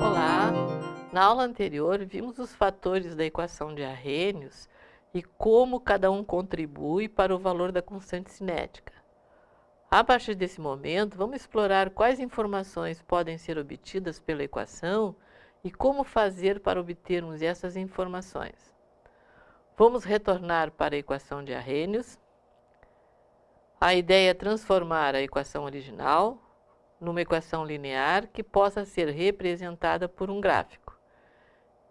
Olá! Na aula anterior, vimos os fatores da equação de Arrhenius e como cada um contribui para o valor da constante cinética. A partir desse momento, vamos explorar quais informações podem ser obtidas pela equação e como fazer para obtermos essas informações. Vamos retornar para a equação de Arrhenius. A ideia é transformar a equação original numa equação linear que possa ser representada por um gráfico.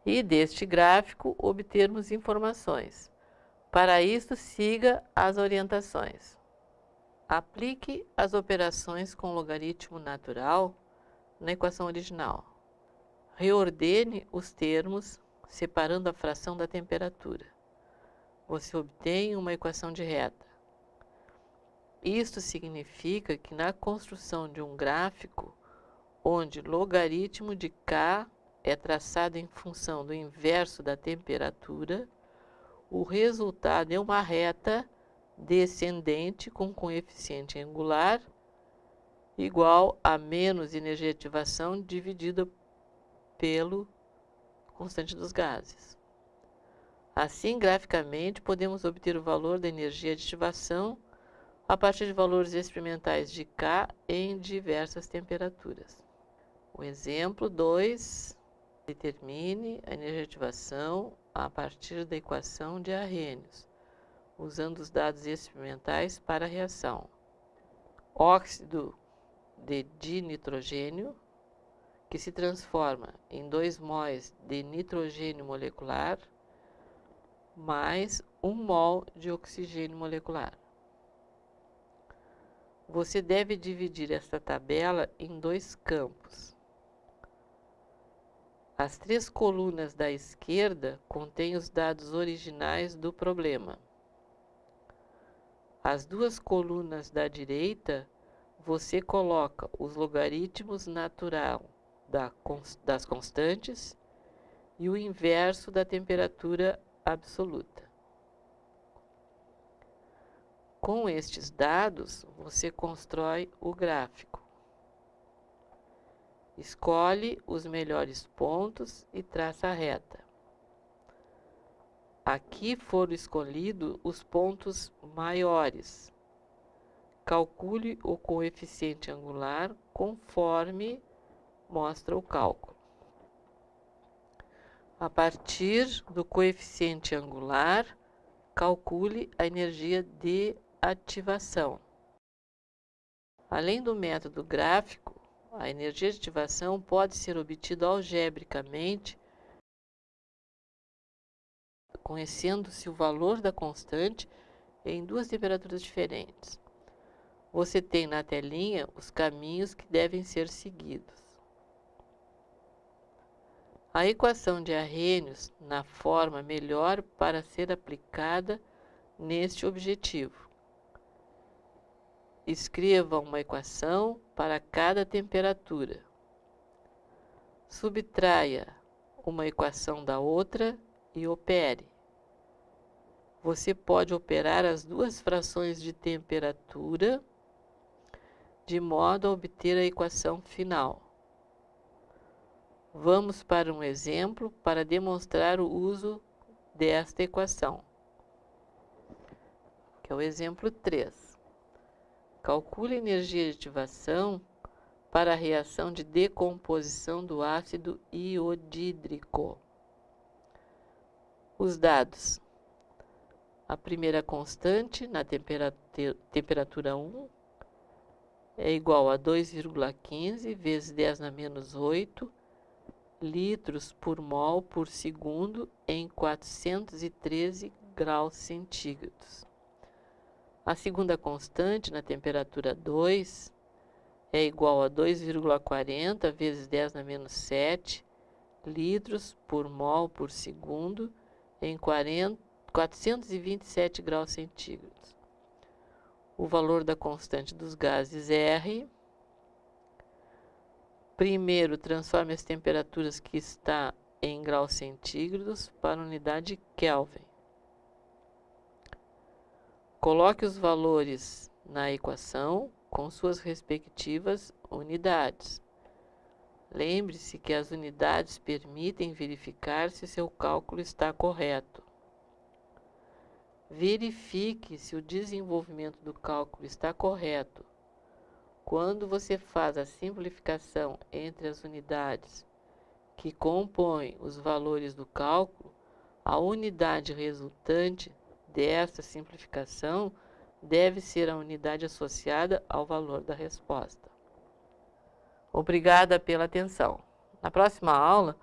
E deste gráfico obtermos informações. Para isso, siga as orientações. Aplique as operações com logaritmo natural na equação original. Reordene os termos, separando a fração da temperatura. Você obtém uma equação de reta. Isto significa que na construção de um gráfico, onde logaritmo de k é traçado em função do inverso da temperatura, o resultado é uma reta descendente com coeficiente angular igual a menos energia de ativação dividida pelo constante dos gases. Assim, graficamente, podemos obter o valor da energia de ativação a partir de valores experimentais de K em diversas temperaturas. O exemplo 2 determine a energia de ativação a partir da equação de Arrhenius usando os dados experimentais para a reação. Óxido de dinitrogênio, que se transforma em 2 mols de nitrogênio molecular, mais 1 mol de oxigênio molecular. Você deve dividir esta tabela em dois campos. As três colunas da esquerda contêm os dados originais do problema. As duas colunas da direita, você coloca os logaritmos natural da, das constantes e o inverso da temperatura absoluta. Com estes dados, você constrói o gráfico. Escolhe os melhores pontos e traça a reta. Aqui foram escolhidos os pontos maiores. Calcule o coeficiente angular conforme mostra o cálculo. A partir do coeficiente angular, calcule a energia de ativação. Além do método gráfico, a energia de ativação pode ser obtida algebricamente conhecendo-se o valor da constante em duas temperaturas diferentes. Você tem na telinha os caminhos que devem ser seguidos. A equação de Arrhenius na forma melhor para ser aplicada neste objetivo. Escreva uma equação para cada temperatura. Subtraia uma equação da outra e opere. Você pode operar as duas frações de temperatura de modo a obter a equação final. Vamos para um exemplo para demonstrar o uso desta equação, que é o exemplo 3. Calcule a energia de ativação para a reação de decomposição do ácido iodídrico. Os dados. A primeira constante na temperatura, temperatura 1 é igual a 2,15 vezes 10 na menos 8 litros por mol por segundo em 413 graus centígrados. A segunda constante na temperatura 2 é igual a 2,40 vezes 10 na menos 7 litros por mol por segundo em 40, 427 graus centígrados. O valor da constante dos gases R Primeiro, transforme as temperaturas que está em graus centígrados para unidade Kelvin. Coloque os valores na equação com suas respectivas unidades. Lembre-se que as unidades permitem verificar se seu cálculo está correto. Verifique se o desenvolvimento do cálculo está correto. Quando você faz a simplificação entre as unidades que compõem os valores do cálculo, a unidade resultante dessa simplificação deve ser a unidade associada ao valor da resposta. Obrigada pela atenção. Na próxima aula,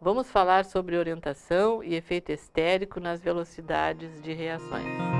vamos falar sobre orientação e efeito estérico nas velocidades de reações.